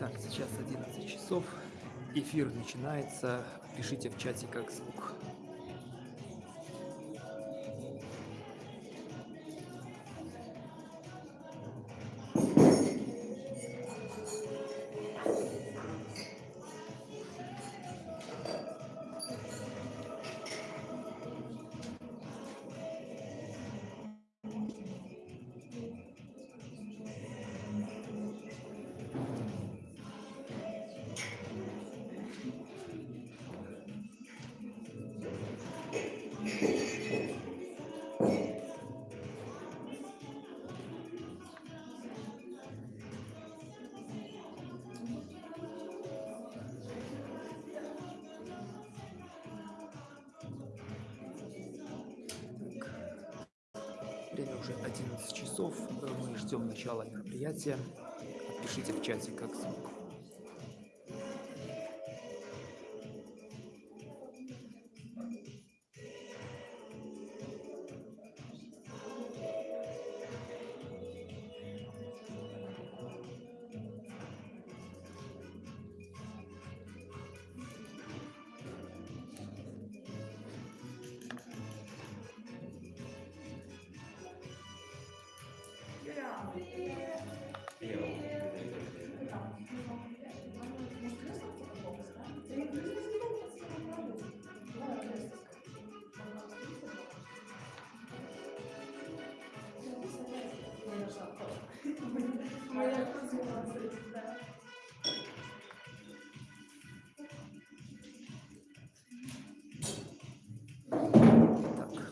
Так, сейчас 11 часов. Эфир начинается. Пишите в чате, как звук. Ждем начала мероприятия. Пишите в чате, как звук. Так,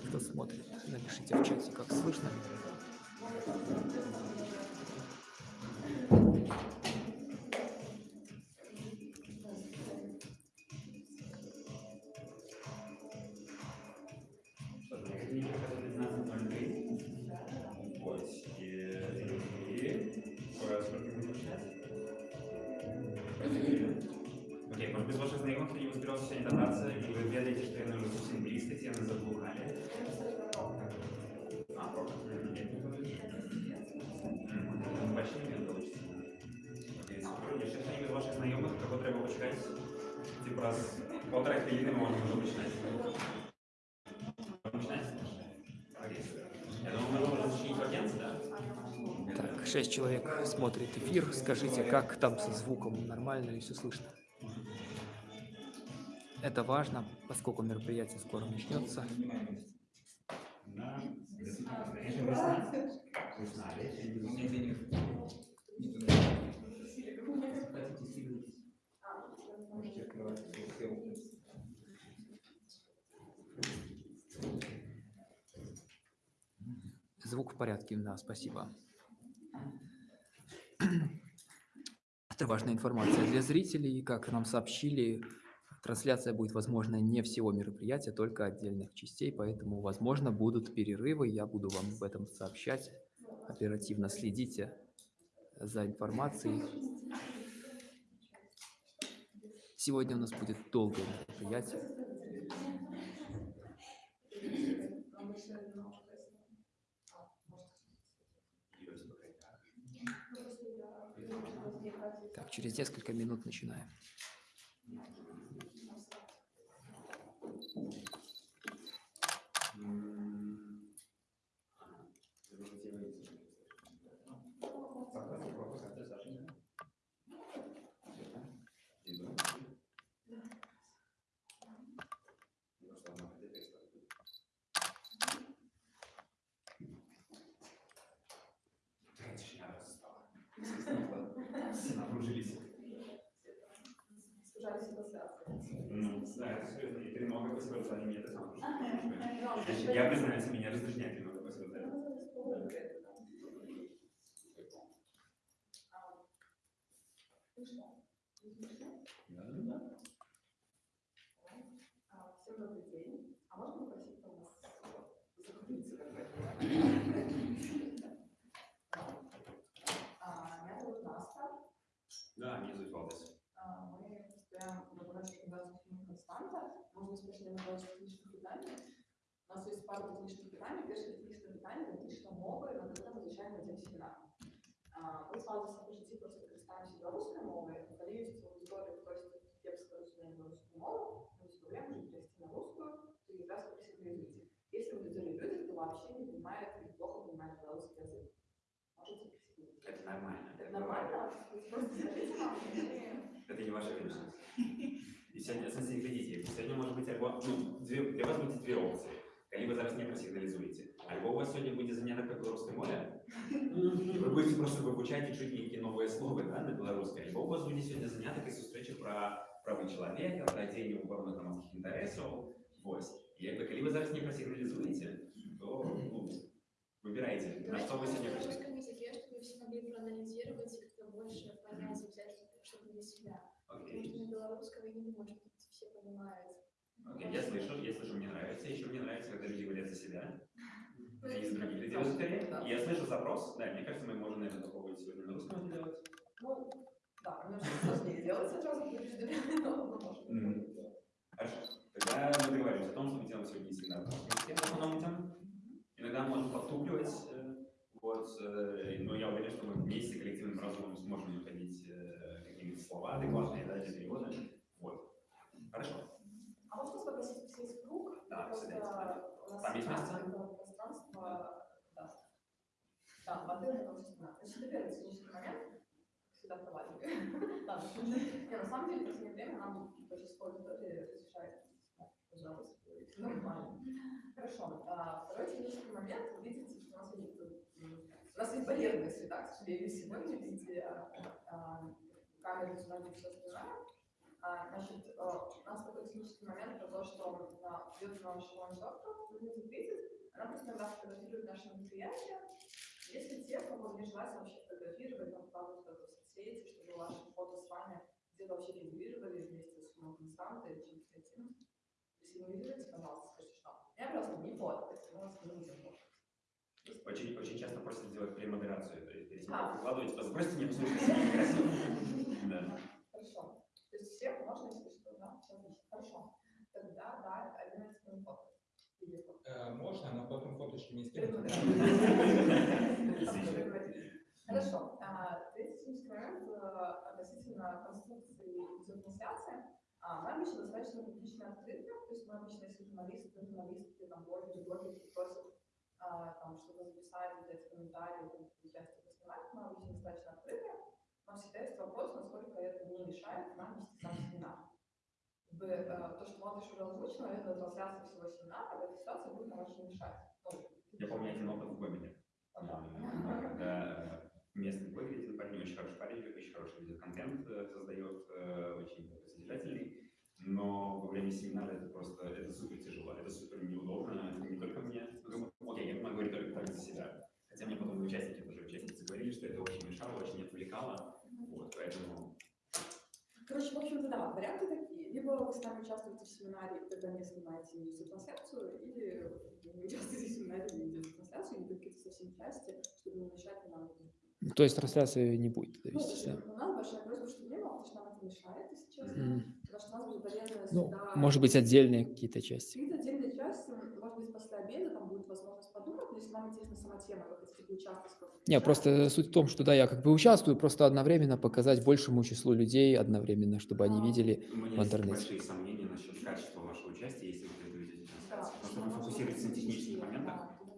кто смотрит, напишите в чате, как слышно. сьогодні кататися, і ви ведаєте, що я не вже зовсім близько, ці не заблукали. А, пока. Бачите, не получится. Окей, супер. Є ще хто-нибудь з ваших знайомих, кого треба почекати? Типу раз полтора хвилини ми можемо вже починати. Починати? Окей, супер. Я думаю, ми можемо зачинити вакенс, да? Так, 6 человек смотрит эфир. Скажите, как там со звуком? Нормально ли все слышно? Это важно, поскольку мероприятие скоро начнется. Звук в порядке, да, спасибо. Это важная информация для зрителей. Как нам сообщили, трансляция будет возможна не всего мероприятия, только отдельных частей, поэтому, возможно, будут перерывы. Я буду вам об этом сообщать. Оперативно следите за информацией. Сегодня у нас будет долгое мероприятие. Так, через несколько минут начинаем. Да, это серьезно. И тренога по сопротивлению мне это сам я признаюсь, меня раздражняет тренога по сопротивлению. Всем добрый день. А можно попросить у вас? А. Да, меня зовут Валдес. А, Мы состоим в лаборатории организации фільму Константа. Можна спочнемо з технічних питань. У нас є пару технічних питань. Перше технічне питання – технічна мова, і на це звичайно цим семінар. Ви з Валдесом по житті просто скористаемся белорусской мовой, коли есть аудитория просит кепска разумея белорусскую мову, мы всегда время можем перевести на русскую, то и раз просигнализуйте. Если аудитория люди, кто вообще не понимает или плохо понимает белорусский язык, можете присоединиться. Это нормально. Это нормально? Просто скажите нам, мы- Это не ваша вина. И сегодня, в смысле, глядите, сегодня может быть альбо, ну, две, для вас будуть дві опції. Коли ви зараз не просигналізуєте. Або у вас сьогодні буде заняття по білоруській мові, і ви будете просто вивчати і чути які нові слова да, на білоруській. Або у вас буде сьогодні заняття якась зустріча про прави чоловіка, про день охорони громадських інтересів. Ось. І якби, коли ви зараз не просигналізуєте, то ну, вибирайте, на що ви сьогодні на Вы не можете, все понимают. Окей, я слышу, я слышу, мне нравится. Еще мне нравится, когда люди говорят за себя. за других людей. Да. Я слышу запрос, да, мне кажется, мы можем, наверное, попробовать сегодня на русском это делать. Ну, да, конечно, сложнее делать сразу но. Хорошо. Тогда мы договоримся о том, что мы делаем сегодня всегда в основном идем. Иногда можем подтупливать, э, вот, э, но я уверен, что мы вместе коллективным разумом сможем э, какие-нибудь слова адекватные да, для перевода. Вот. Хорошо. А можно попросить сесть в круг? Да, садитесь. нас Там есть место? пространство, да. Да, воды на том числе. Значит, это первый технический момент. Всегда проваливаю. Да, не, на самом деле, в последнее время нам большинство аудитории разрешает, пожалуйста, нормально. Хорошо. А, Второй технический момент. Вы видите, что у нас есть, у нас есть барьерная среда, к сожалению, сегодня, видите, а, а, камеры, звонки, все остальное. А, Значит, э, у нас такой технический момент про то, что на идет наш ландшафта, будет видит, она просто фотографирует наши мероприятия. Если те, кого не желательно вообще фотографировать, там вкладывать в соцсети, чтобы ваши фото с вами где-то вообще фигурировали вместе с умом константой или чем-то этим, присоединируйтесь, пожалуйста, скажите, что я просто не фоткать, мы вас не будем фоткать. Очень, очень часто просят сделать премодерацию, то есть перед тем, А. как выкладывать, сбросьте мне послушайте, красиво. Да. Хорошо. То есть всех можно, если что, да? Хорошо. Тогда, да, 11 минут. Е, Можна, але потім фоточки не скинути. Хорошо. А, Третий момент э, относительно конструкции видеотрансляции. А, Мы обычно достаточно публично открыты, то есть мы обычно, если журналисты, журналистки, там, блогеры, блогеры просят а, там, что-то записать, дать комментарии, участие поснимать, мы обычно достаточно открыты. Всегда есть вопрос, насколько это не мешает нам вести сам семинар. Бы, э, то, что Молодежь уже озвучила, это трансляция всего семинара, в этой ситуации будет нам очень мешать. Я помню один опыт в да. когда э, местный блогер, парень, очень хороший парень, очень хороший видеоконтент э, создает, очень содержательный, но во время семинара это просто, это супер тяжело, это супер неудобно, это не только мне, ну, окей, я могу говорить только так за себя, хотя мне потом участники, тоже участницы говорили, что это очень мешало, очень отвлекало, вот, поэтому Короче, в общем-то, да, варианты такие. Либо вы сами участвуете в семинаре, и тогда не снимаете видеотрансляцию, или не участвуете в семинаре, видеотрансляцию, или какие-то совсем части, чтобы не мешать нам. Ну, То есть трансляции не будет Ну, вести, да? у нас большая просьба, чтобы не было, потому что нам это мешает, если честно. Мгм. Потому что у нас будет барьерная Ну, среда. может быть, отдельные какие-то части. Какие-то отдельные части, может быть, после обеда там будет возможность подумать, но если вам интересна сама тема, вы хотите поучаствовать в каком-то Не, чате, просто суть в том, что да, я как бы участвую, просто одновременно показать большему числу людей одновременно, чтобы они А. видели. у меня В есть интернете. большие сомнения насчет качества вашего участия, если вы это ведете Да, потому что вы нам нужно фокусируетесь на технических моментах,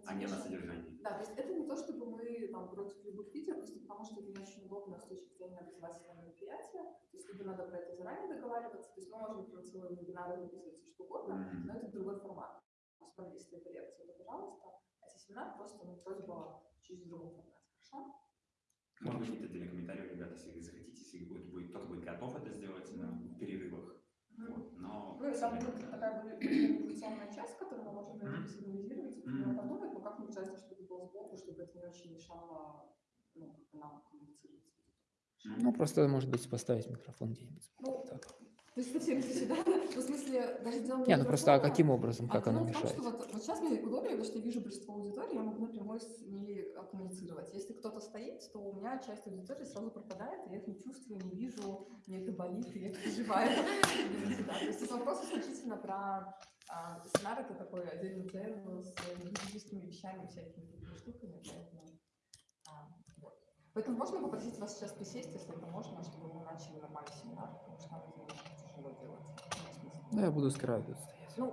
а не на содержании. Да, то есть это не то, чтобы мы там против любых видео, просто потому что это не очень удобно с точки зрения образовательного мероприятия. То есть либо надо про это заранее договариваться, то есть мы можем про целые вебинары записывать все что угодно, но это другой формат. Особенно если это лекция, то пожалуйста. А если семинар, просто ну, просьба чуть в другом формате. Хорошо? Может быть, отдельный комментарий, ребята, если вы захотите, если будет, будет, кто-то будет готов это сделать на перерывах. Вот, но... Ну и там будет такая коммуникационная часть, которую мы можем Мгм. сигнализировать, и Мгм. подумать, но как-нибудь часто, чтобы было сбоку, чтобы это не очень мешало ну, как нам коммуницировать. Ну, просто, может быть, поставить микрофон где-нибудь. Ну, Так. То есть совсем не сюда, ну, в смысле, даже дело Не, ну просто а каким образом, как а оно том, мешает? что вот, вот сейчас мне удобнее, потому что я вижу большинство аудитории, я могу напрямую с ней а, коммуницировать. Если кто-то стоит, то у меня часть аудитории сразу пропадает, и я их не чувствую, не вижу, мне это болит, и я переживаю. То есть это вопрос исключительно про а, семинар, это такой отдельный плеер с юридическими вещами, всякими такими штуками, поэтому а. Поэтому можно попросить вас сейчас присесть, если это можно, чтобы мы начали нормальный семинар, потому что нам тяжело делать. Ну, я буду с краю тут стоять. Ну.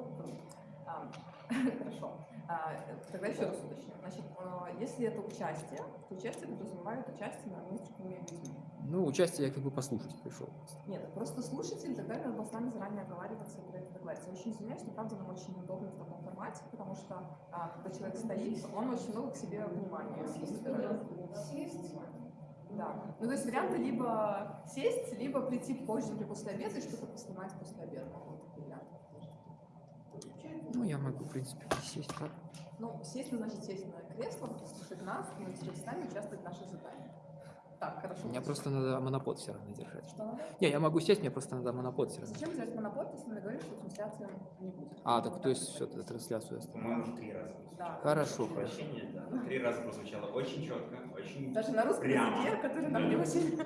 А, Хорошо. А, Тогда еще раз уточню. Значит, э, если это участие, то участие подразумевает участие наравне с другими людьми. Ну, участие я как бы послушать пришел. Нет, просто слушатель, тогда надо с вами заранее оговариваться и про это договориться. Очень извиняюсь, но правда нам очень неудобно в таком формате, потому что а, когда человек стоит, он очень много к себе внимания собирает. Да. Ну, то есть варианты либо сесть, либо прийти позже или после обеда и что-то поснимать после обеда. Ну, я могу, в принципе, сесть. Ну, сесть, ну, значит, сесть на кресло, слушать нас, и с нами участвовать в наших заданиях. Так, хорошо. Мне просто надо монопод все равно держать. Что? Не, я могу сесть, мне просто надо монопод все равно. Зачем взять монопод, если мы договорились, что трансляции не будет? А, так то есть все, трансляцию оставим. По-моему, уже три раза. Да. Хорошо, прощения, да. Три раза прозвучало очень четко, очень Даже на русском Прямо. языке, который нам не очень